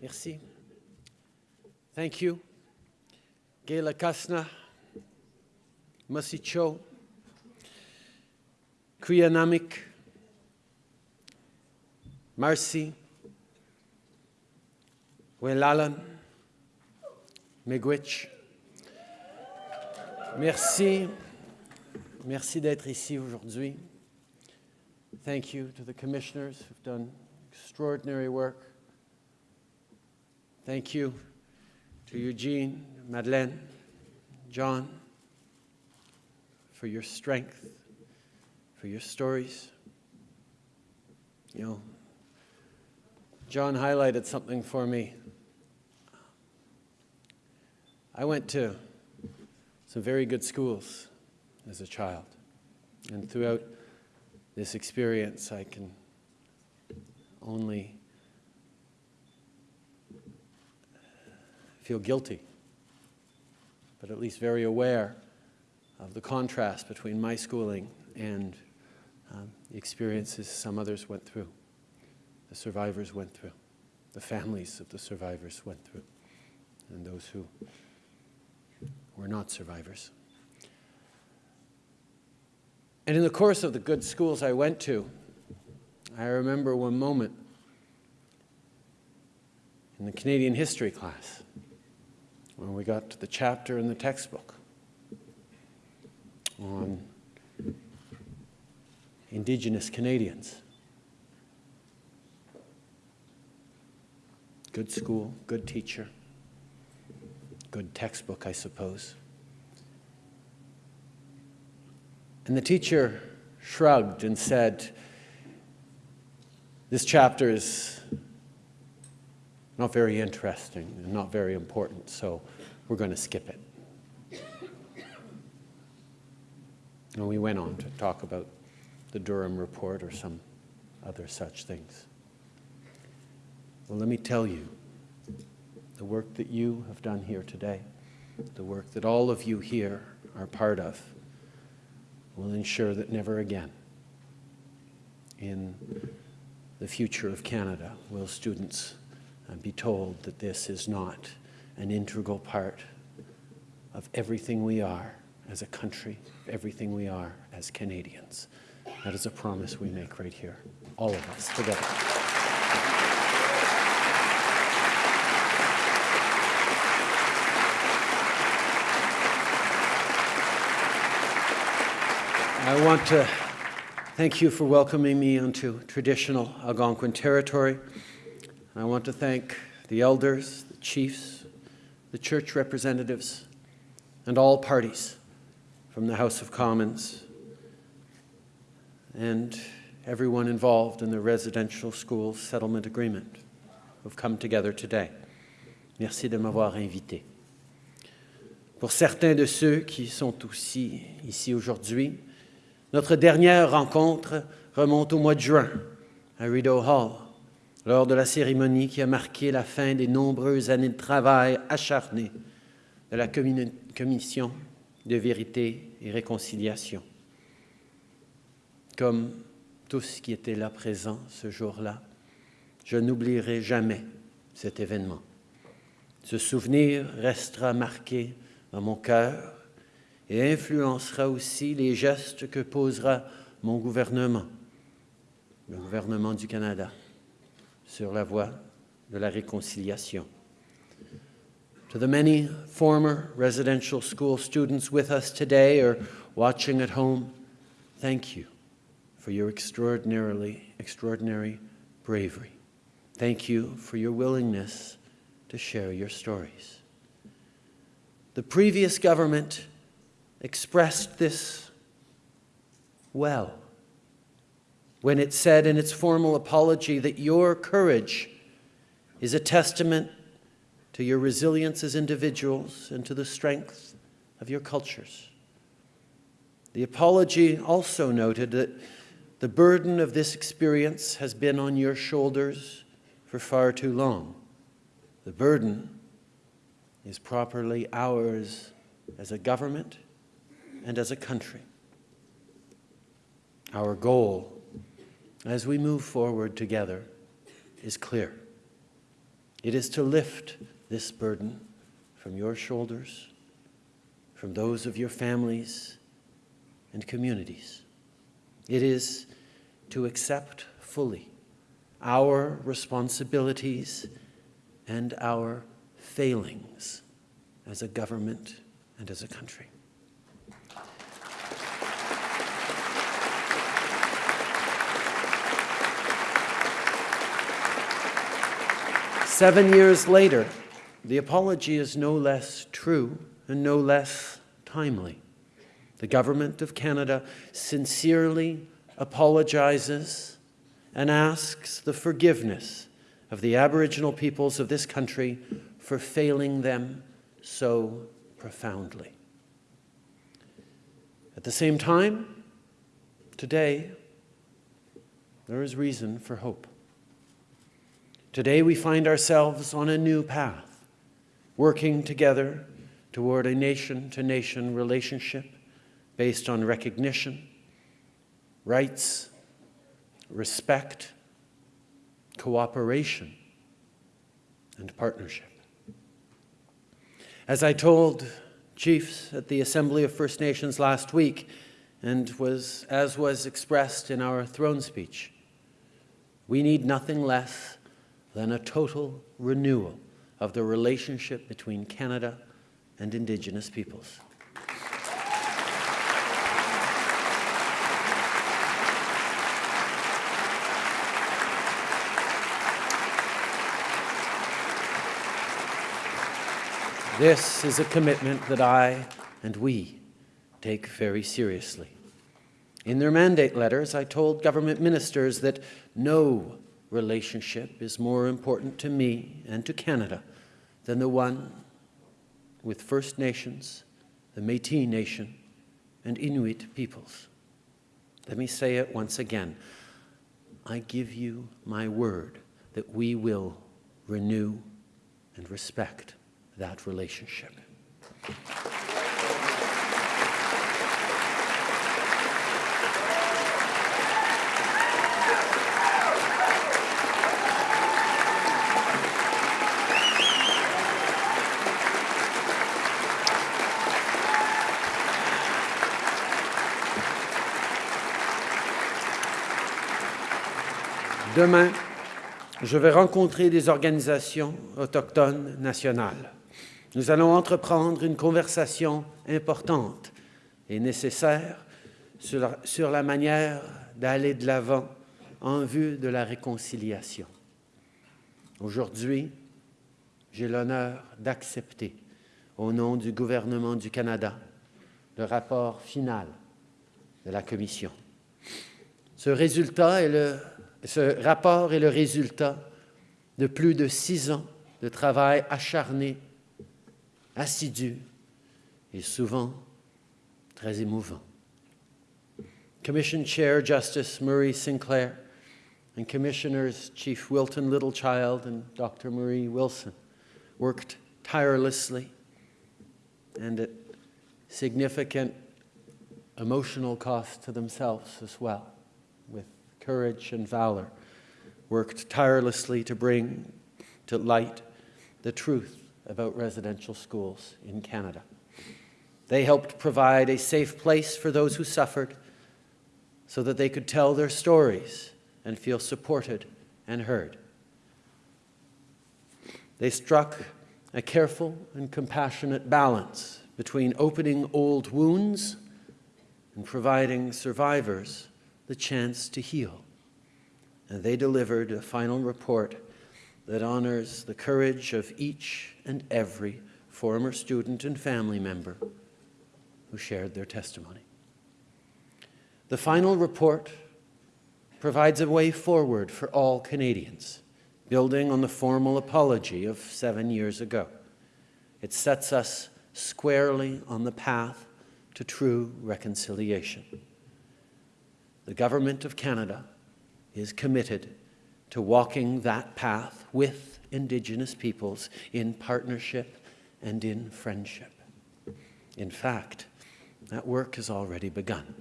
Merci. Thank you. Gela Kasna, Masicho, Kriyanamik, Marcy, Welalan, Megwich. Merci. Merci d'être ici aujourd'hui. Thank you to the commissioners who've done extraordinary work. Thank you to Eugene, Madeleine, John, for your strength, for your stories. You know, John highlighted something for me. I went to some very good schools as a child, and throughout this experience, I can only feel guilty, but at least very aware of the contrast between my schooling and um, the experiences some others went through, the survivors went through, the families of the survivors went through, and those who were not survivors. And in the course of the good schools I went to, I remember one moment in the Canadian history class when we got to the chapter in the textbook on Indigenous Canadians. Good school, good teacher, good textbook, I suppose. And the teacher shrugged and said, This chapter is not very interesting and not very important, so we're going to skip it. And we went on to talk about the Durham report or some other such things. Well, let me tell you, the work that you have done here today, the work that all of you here are part of, will ensure that never again in the future of Canada will students be told that this is not an integral part of everything we are as a country, everything we are as Canadians. That is a promise we make right here, all of us together. I want to thank you for welcoming me onto traditional Algonquin territory. I want to thank the elders, the chiefs, the church representatives, and all parties from the House of Commons and everyone involved in the residential school settlement agreement who have come together today. Merci de m'avoir invité. Pour certains de ceux qui sont aussi ici aujourd'hui, notre dernière rencontre remonte au mois de juin à Rideau Hall lors de la cérémonie qui a marqué la fin des nombreuses années de travail acharné de la Commission de vérité et réconciliation. Comme tous qui étaient là présents ce jour-là, je n'oublierai jamais cet événement. Ce souvenir restera marqué dans mon cœur et influencera aussi les gestes que posera mon gouvernement, le gouvernement du Canada sur la voie de la réconciliation. To the many former residential school students with us today or watching at home, thank you for your extraordinarily, extraordinary bravery. Thank you for your willingness to share your stories. The previous government expressed this well when it said in its formal apology that your courage is a testament to your resilience as individuals and to the strength of your cultures. The apology also noted that the burden of this experience has been on your shoulders for far too long. The burden is properly ours as a government and as a country. Our goal as we move forward together is clear. It is to lift this burden from your shoulders, from those of your families and communities. It is to accept fully our responsibilities and our failings as a government and as a country. Seven years later, the apology is no less true and no less timely. The Government of Canada sincerely apologizes and asks the forgiveness of the Aboriginal peoples of this country for failing them so profoundly. At the same time, today, there is reason for hope. Today we find ourselves on a new path, working together toward a nation-to-nation relationship based on recognition, rights, respect, cooperation, and partnership. As I told chiefs at the Assembly of First Nations last week, and was, as was expressed in our throne speech, we need nothing less than a total renewal of the relationship between Canada and Indigenous peoples. This is a commitment that I and we take very seriously. In their mandate letters, I told government ministers that no relationship is more important to me and to Canada than the one with First Nations, the Métis Nation, and Inuit peoples. Let me say it once again. I give you my word that we will renew and respect that relationship. Demain, je vais rencontrer des organisations autochtones nationales. Nous allons entreprendre une conversation importante et nécessaire sur la, manière d'aller de l'avant en vue de la réconciliation. Aujourd'hui, j'ai l'honneur d'accepter, au nom du gouvernement du Canada, le rapport final de la Commission. Ce résultat est le ce rapport est le résultat de plus de six ans de travail acharné, assidu et souvent très émouvant. Commission Chair Justice Murray Sinclair and Commissioners Chief Wilton Littlechild and Dr. Marie Wilson worked tirelessly and at significant emotional cost to themselves as well courage and valor, worked tirelessly to bring to light the truth about residential schools in Canada. They helped provide a safe place for those who suffered so that they could tell their stories and feel supported and heard. They struck a careful and compassionate balance between opening old wounds and providing survivors the chance to heal. And they delivered a final report that honors the courage of each and every former student and family member who shared their testimony. The final report provides a way forward for all Canadians, building on the formal apology of seven years ago. It sets us squarely on the path to true reconciliation the Government of Canada is committed to walking that path with Indigenous peoples in partnership and in friendship. In fact, that work has already begun.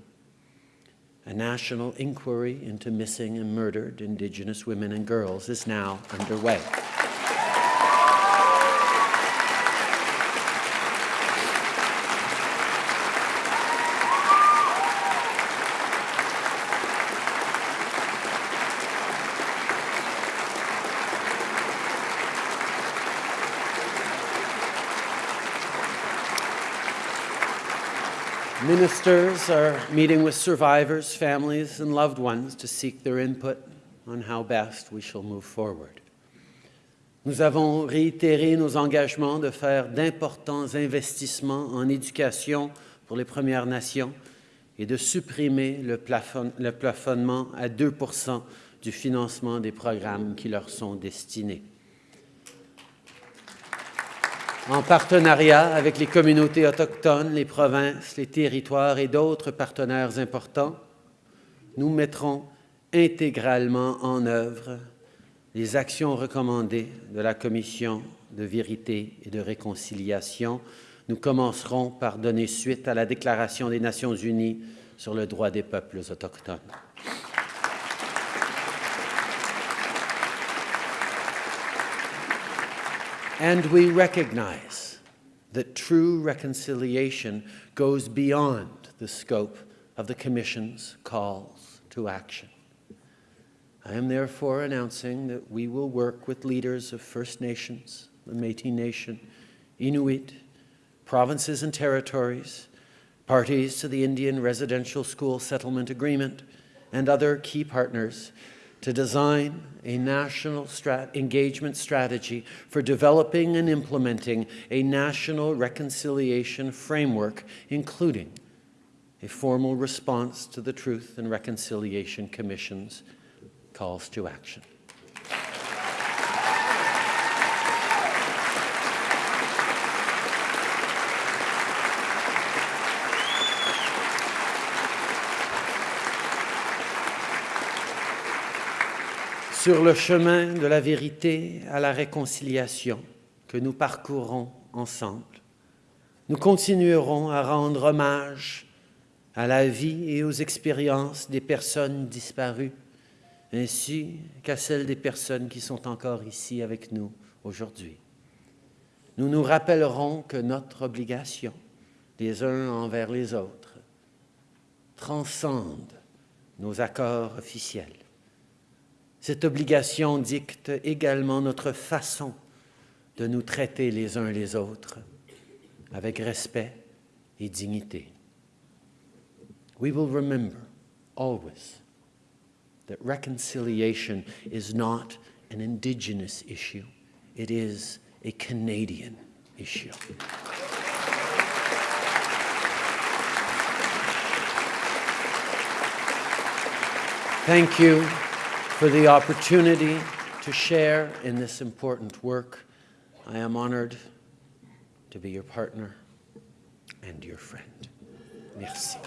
A national inquiry into missing and murdered Indigenous women and girls is now underway. Ministers are meeting with survivors, families, and loved ones to seek their input on how best we shall move forward. Nous avons réitéré nos engagements de faire d'importants investissements en éducation pour les Premières Nations et de supprimer le, plafon, le plafonnement à 2 du financement des programmes qui leur sont destinés. En partenariat avec les communautés autochtones, les provinces, les territoires et d'autres partenaires importants, nous mettrons intégralement en œuvre les actions recommandées de la Commission de vérité et de réconciliation. Nous commencerons par donner suite à la Déclaration des Nations unies sur le droit des peuples autochtones. And we recognize that true reconciliation goes beyond the scope of the Commission's calls to action. I am therefore announcing that we will work with leaders of First Nations, the Métis Nation, Inuit, provinces and territories, parties to the Indian Residential School Settlement Agreement, and other key partners to design a national strat engagement strategy for developing and implementing a national reconciliation framework, including a formal response to the Truth and Reconciliation Commission's calls to action. Sur le chemin de la vérité à la réconciliation que nous parcourons ensemble, nous continuerons à rendre hommage à la vie et aux expériences des personnes disparues ainsi qu'à celles des personnes qui sont encore ici avec nous aujourd'hui. Nous nous rappellerons que notre obligation, les uns envers les autres, transcende nos accords officiels. Cette obligation dicte également notre façon de nous traiter les uns les autres avec respect et dignité. We will remember always that reconciliation is not an Indigenous issue, it is a Canadian issue. Thank you for the opportunity to share in this important work. I am honored to be your partner and your friend. Merci.